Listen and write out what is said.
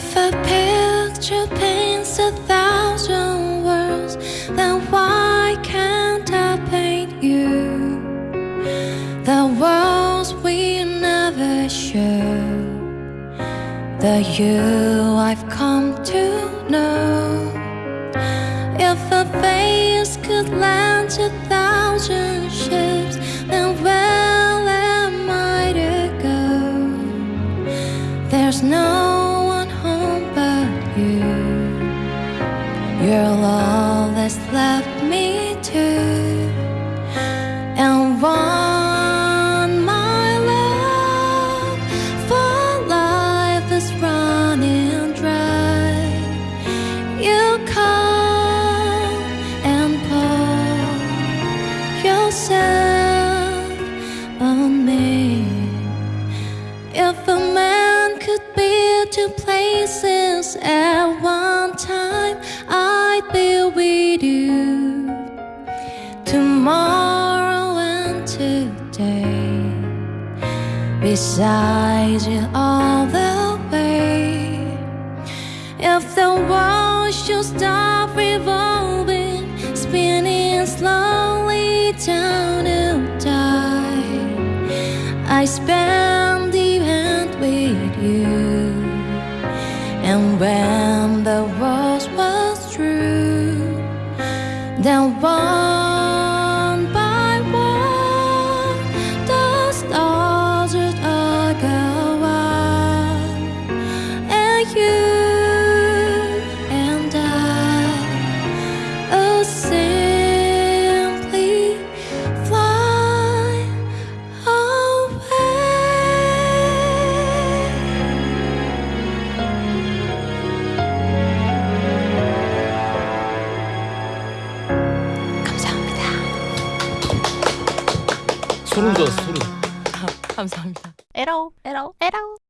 If a picture paints a thousand words, then why can't I paint you? The worlds we never show, the you I've come to know. If a face could land a thousand ships, then where am I to go? There's no You're all that's left me to. And one, my love, for life is running dry. You come and pour yourself on me. If a man could be two places at one tomorrow and today, beside you all the way. If the world should stop revolving, spinning slowly down to die, I spend the end with you. And when the world was true, then one 소름 돋았어 소름 감사합니다. 에라오, 에라오, 에라오.